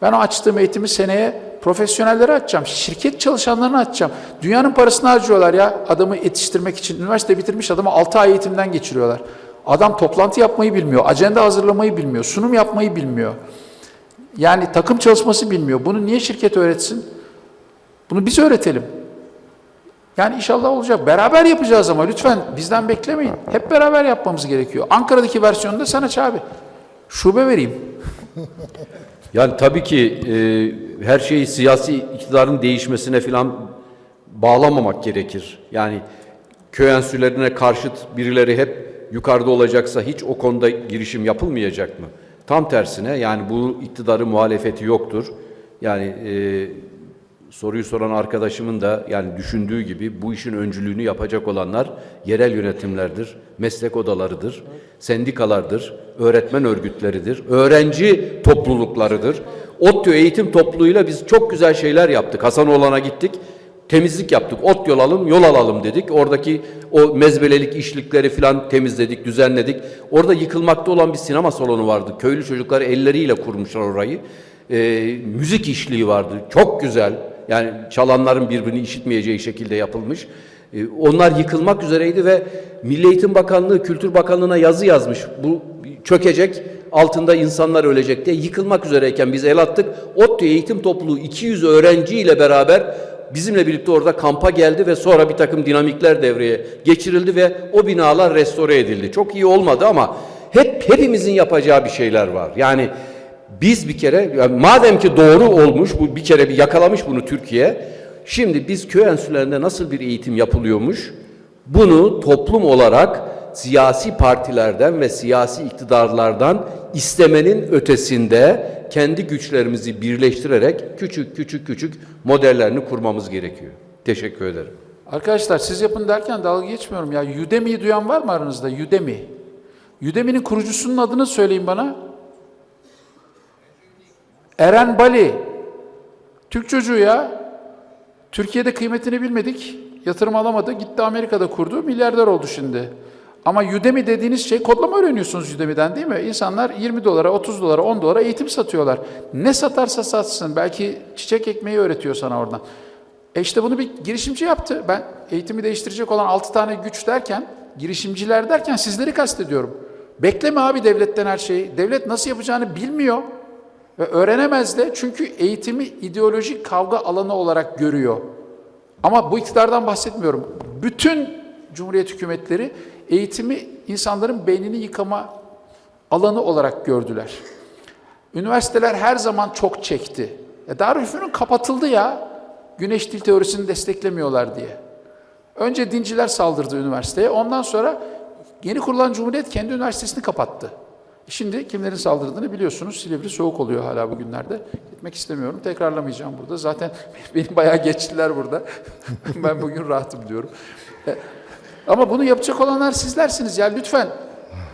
S2: Ben açtığım eğitimi seneye profesyonellere açacağım, şirket çalışanlarına açacağım. Dünyanın parasını harcıyorlar ya adamı yetiştirmek için. Üniversite bitirmiş adamı 6 ay eğitimden geçiriyorlar. Adam toplantı yapmayı bilmiyor, ajanda hazırlamayı bilmiyor, sunum yapmayı bilmiyor. Yani takım çalışması bilmiyor. Bunu niye şirket öğretsin? Bunu biz öğretelim. Yani inşallah olacak. Beraber yapacağız ama lütfen bizden beklemeyin. Hep beraber yapmamız gerekiyor. Ankara'daki versiyonu da sen aç abi. Şube vereyim.
S8: Yani tabii ki e, her şeyi siyasi iktidarın değişmesine falan bağlamamak gerekir. Yani köy enstitülerine karşıt birileri hep yukarıda olacaksa hiç o konuda girişim yapılmayacak mı? Tam tersine yani bu iktidarın muhalefeti yoktur. Yani e, soruyu soran arkadaşımın da yani düşündüğü gibi bu işin öncülüğünü yapacak olanlar yerel yönetimlerdir, meslek odalarıdır, sendikalardır, öğretmen örgütleridir, öğrenci topluluklarıdır. ODTÜ eğitim topluluğuyla biz çok güzel şeyler yaptık. Hasanoğlan'a gittik, temizlik yaptık. Ot yol alalım, yol alalım dedik. Oradaki o mezbelelik işlikleri falan temizledik, düzenledik. Orada yıkılmakta olan bir sinema salonu vardı. Köylü çocuklar elleriyle kurmuşlar orayı. Ee, müzik işliği vardı. Çok güzel. Yani çalanların birbirini işitmeyeceği şekilde yapılmış. Ee, onlar yıkılmak üzereydi ve Milli Eğitim Bakanlığı, Kültür Bakanlığı'na yazı yazmış. Bu çökecek, altında insanlar ölecek diye yıkılmak üzereyken biz el attık. ODTÜ Eğitim Topluluğu 200 öğrenciyle beraber bizimle birlikte orada kampa geldi ve sonra bir takım dinamikler devreye geçirildi ve o binalar restore edildi. Çok iyi olmadı ama hep hepimizin yapacağı bir şeyler var. Yani biz bir kere yani madem ki doğru olmuş bu bir kere bir yakalamış bunu Türkiye. Şimdi biz köy enstitülerinde nasıl bir eğitim yapılıyormuş? Bunu toplum olarak siyasi partilerden ve siyasi iktidarlardan istemenin ötesinde kendi güçlerimizi birleştirerek küçük küçük küçük modellerini kurmamız gerekiyor. Teşekkür ederim.
S2: Arkadaşlar siz yapın derken dalga geçmiyorum ya. Udemy'yi duyan var mı aranızda? Udemy. Udemy'nin kurucusunun adını söyleyin bana. Eren Bali. Türk çocuğu ya. Türkiye'de kıymetini bilmedik. Yatırım alamadı. Gitti Amerika'da kurdu. Milyarder oldu şimdi. Ama Udemy dediğiniz şey kodlama öğreniyorsunuz Udemy'den değil mi? İnsanlar 20 dolara, 30 dolara, 10 dolara eğitim satıyorlar. Ne satarsa satsın. Belki çiçek ekmeği öğretiyor sana oradan. E işte bunu bir girişimci yaptı. Ben eğitimi değiştirecek olan 6 tane güç derken, girişimciler derken sizleri kastediyorum. Bekleme abi devletten her şeyi. Devlet nasıl yapacağını bilmiyor. Ve öğrenemez de çünkü eğitimi ideolojik kavga alanı olarak görüyor. Ama bu iktidardan bahsetmiyorum. Bütün Cumhuriyet hükümetleri eğitimi insanların beynini yıkama alanı olarak gördüler. Üniversiteler her zaman çok çekti. E Darülfünun kapatıldı ya. Güneş dil teorisini desteklemiyorlar diye. Önce dinciler saldırdı üniversiteye. Ondan sonra yeni kurulan Cumhuriyet kendi üniversitesini kapattı. Şimdi kimlerin saldırdığını biliyorsunuz. Silivri soğuk oluyor hala bugünlerde. Gitmek istemiyorum. Tekrarlamayacağım burada. Zaten beni bayağı geçtiler burada. ben bugün rahatım diyorum. E, Ama bunu yapacak olanlar sizlersiniz ya. Lütfen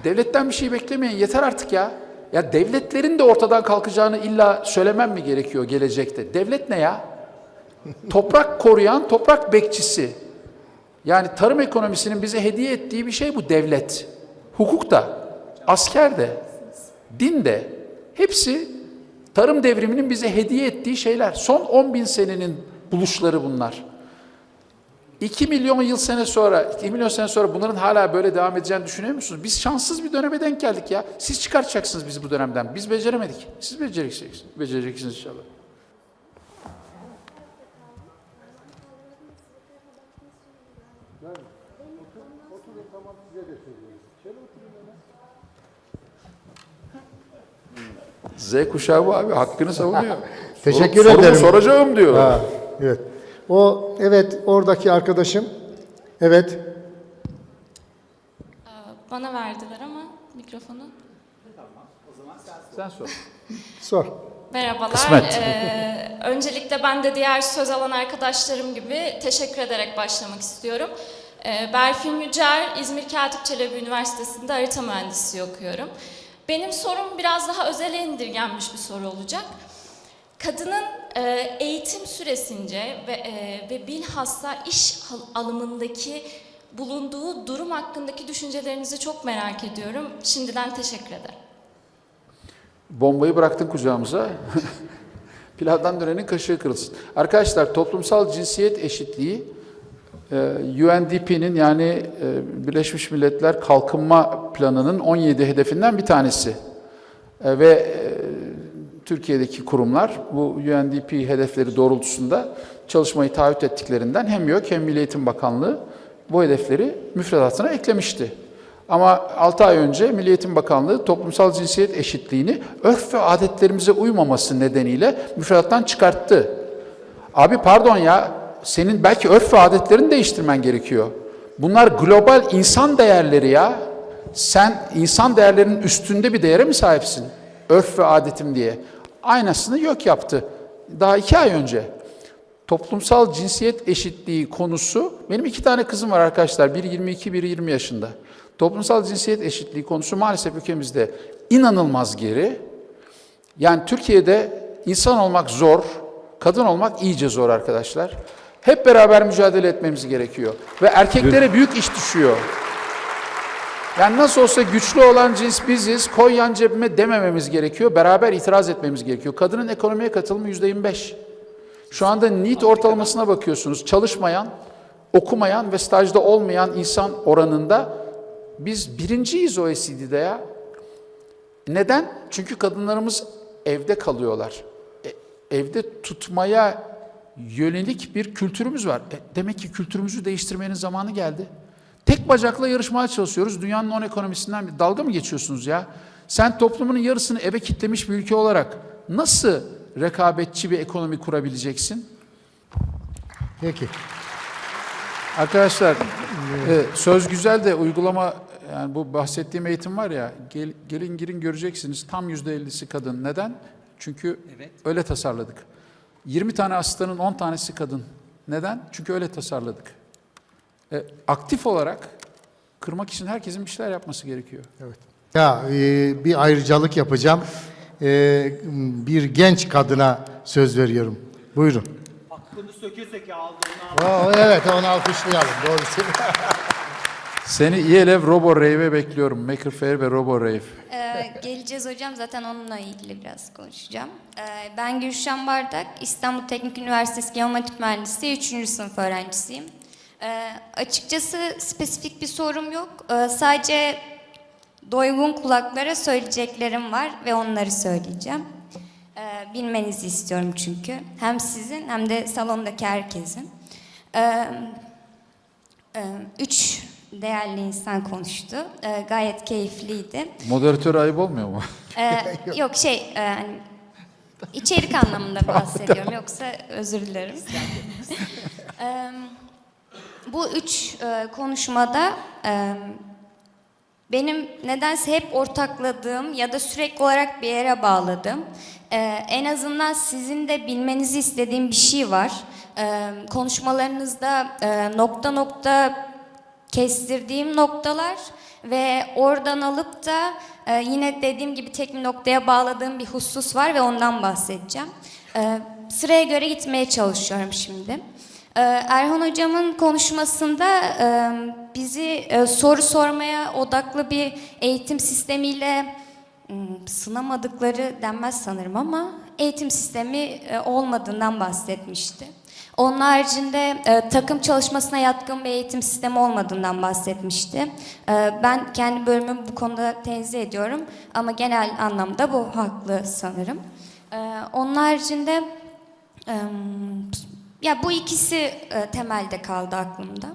S2: devletten bir şey beklemeyin. Yeter artık ya. Ya devletlerin de ortadan kalkacağını illa söylemem mi gerekiyor gelecekte? Devlet ne ya? Toprak koruyan, toprak bekçisi. Yani tarım ekonomisinin bize hediye ettiği bir şey bu devlet. Hukuk da, asker de, din de. Hepsi tarım devriminin bize hediye ettiği şeyler. Son 10 bin senenin buluşları bunlar. 2 milyon yıl sene sonra, 2 milyon sene sonra bunların hala böyle devam edeceğini düşünüyor musunuz? Biz şanssız bir döneme denk geldik ya. Siz çıkartacaksınız bizi bu dönemden. Biz beceremedik. Siz becereceksiniz. Becereceksiniz inşallah. Z kuşağı bu abi. Hakkını savunuyor.
S1: Teşekkür
S2: Sorumu
S1: ederim.
S2: soracağım diyor.
S1: Ha, evet. O evet oradaki arkadaşım. Evet.
S9: Bana verdiler ama mikrofonu.
S2: Sen sor.
S1: Sor.
S9: Merhabalar.
S2: Kısmet.
S9: Ee, öncelikle ben de diğer söz alan arkadaşlarım gibi teşekkür ederek başlamak istiyorum. Ee, Berfin Yücer, İzmir Katip Çelebi Üniversitesi'nde harita mühendisliği okuyorum. Benim sorum biraz daha özele indirgenmiş bir soru olacak. Kadının e, eğitim süresince ve, e, ve bilhassa iş al- alımındaki bulunduğu durum hakkındaki düşüncelerinizi çok merak ediyorum. Şimdiden teşekkür ederim.
S2: Bombayı bıraktın kucağımıza. Pilavdan dönenin kaşığı kırılsın. Arkadaşlar toplumsal cinsiyet eşitliği UNDP'nin yani e, Birleşmiş Milletler Kalkınma Planı'nın 17 hedefinden bir tanesi. E, Ve e, Türkiye'deki kurumlar bu UNDP hedefleri doğrultusunda çalışmayı taahhüt ettiklerinden hem YÖK hem Milli Eğitim Bakanlığı bu hedefleri müfredatına eklemişti. Ama 6 ay önce Milli Eğitim Bakanlığı toplumsal cinsiyet eşitliğini örf ve adetlerimize uymaması nedeniyle müfredattan çıkarttı. Abi pardon ya, senin belki örf ve adetlerini değiştirmen gerekiyor. Bunlar global insan değerleri ya. Sen insan değerlerinin üstünde bir değere mi sahipsin? Örf ve adetim diye. Aynısını yok yaptı. Daha iki ay önce. Toplumsal cinsiyet eşitliği konusu, benim iki tane kızım var arkadaşlar, biri 22, biri 20 yaşında. Toplumsal cinsiyet eşitliği konusu maalesef ülkemizde inanılmaz geri. Yani Türkiye'de insan olmak zor, kadın olmak iyice zor arkadaşlar. Hep beraber mücadele etmemiz gerekiyor. Ve erkeklere büyük iş düşüyor. Yani nasıl olsa güçlü olan cins biziz, koy yan cebime demememiz gerekiyor. Beraber itiraz etmemiz gerekiyor. Kadının ekonomiye katılımı yüzde 25. Şu anda NEET ortalamasına bakıyorsunuz. Çalışmayan, okumayan ve stajda olmayan insan oranında biz birinciyiz OECD'de ya. Neden? Çünkü kadınlarımız evde kalıyorlar. E, evde tutmaya yönelik bir kültürümüz var. E, demek ki kültürümüzü değiştirmenin zamanı geldi. Tek bacakla yarışmaya çalışıyoruz. Dünyanın on ekonomisinden bir dalga mı geçiyorsunuz ya? Sen toplumunun yarısını eve kitlemiş bir ülke olarak nasıl rekabetçi bir ekonomi kurabileceksin?
S1: Peki.
S2: Arkadaşlar e, söz güzel de uygulama yani bu bahsettiğim eğitim var ya gel- gelin girin göreceksiniz tam yüzde ellisi kadın. Neden? Çünkü öyle tasarladık. 20 tane asistanın 10 tanesi kadın. Neden? Çünkü öyle tasarladık. E, aktif olarak kırmak için herkesin bir şeyler yapması gerekiyor.
S1: Ya e, bir ayrıcalık yapacağım. E, bir genç kadına söz veriyorum. Buyurun.
S10: Aklını söke söke aldığını
S1: evet onu alkışlayalım. Doğrusu.
S2: Seni İELEV Robo Rave'e bekliyorum. Maker Faire ve Robo Rave.
S11: Ee, geleceğiz hocam. Zaten onunla ilgili biraz konuşacağım. Ee, ben Gülşen Bardak, İstanbul Teknik Üniversitesi Geometrik Mühendisliği 3. sınıf öğrencisiyim. Ee, açıkçası spesifik bir sorum yok. Ee, sadece doygun kulaklara söyleyeceklerim var ve onları söyleyeceğim. Ee, bilmenizi istiyorum çünkü. Hem sizin hem de salondaki herkesin. Ee, e, üç değerli insan konuştu. Ee, gayet keyifliydi.
S2: Moderatör ayıp olmuyor mu?
S11: Ee, yok şey, e, hani içerik anlamında bahsediyorum. Yoksa özür dilerim. Ee, bu üç e, konuşmada e, benim nedense hep ortakladığım ya da sürekli olarak bir yere bağladığım, e, en azından sizin de bilmenizi istediğim bir şey var. E, konuşmalarınızda e, nokta nokta kestirdiğim noktalar ve oradan alıp da e, yine dediğim gibi tek bir noktaya bağladığım bir husus var ve ondan bahsedeceğim. E, sıraya göre gitmeye çalışıyorum şimdi. E, Erhan hocamın konuşmasında e, bizi e, soru sormaya odaklı bir eğitim sistemiyle hmm, sınamadıkları denmez sanırım ama eğitim sistemi e, olmadığından bahsetmişti. Onun haricinde e, takım çalışmasına yatkın bir eğitim sistemi olmadığından bahsetmişti. E, ben kendi bölümümü bu konuda tenzih ediyorum ama genel anlamda bu haklı sanırım. E, onun haricinde e, ya bu ikisi e, temelde kaldı aklımda.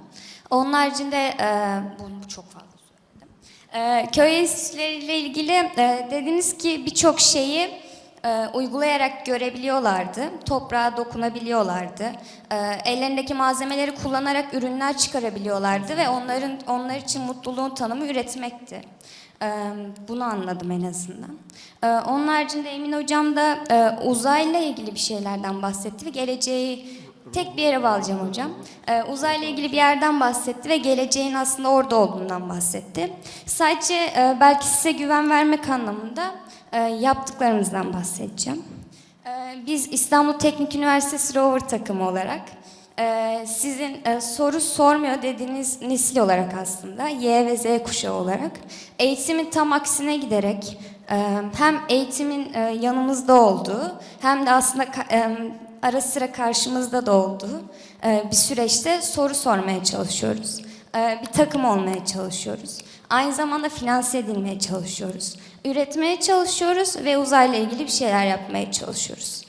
S11: Onun haricinde e, bu, bu çok fazla söyledim. E, köy enstitüleriyle ilgili e, dediniz ki birçok şeyi e, uygulayarak görebiliyorlardı, toprağa dokunabiliyorlardı, e, ellerindeki malzemeleri kullanarak ürünler çıkarabiliyorlardı ve onların onlar için mutluluğun tanımı üretmekti. E, bunu anladım en azından. E, onun haricinde Emin Hocam da e, uzayla ilgili bir şeylerden bahsetti ve geleceği tek bir yere bağlayacağım hocam. E, uzayla ilgili bir yerden bahsetti ve geleceğin aslında orada olduğundan bahsetti. Sadece belki size güven vermek anlamında yaptıklarımızdan bahsedeceğim. E, biz İstanbul Teknik Üniversitesi Rover takımı olarak e, sizin e, soru sormuyor dediğiniz nesil olarak aslında Y ve Z kuşağı olarak eğitimin tam aksine giderek e, hem eğitimin yanımızda olduğu hem de aslında ara sıra karşımızda da olduğu bir süreçte soru sormaya çalışıyoruz. Bir takım olmaya çalışıyoruz. Aynı zamanda finanse edilmeye çalışıyoruz. Üretmeye çalışıyoruz ve uzayla ilgili bir şeyler yapmaya çalışıyoruz.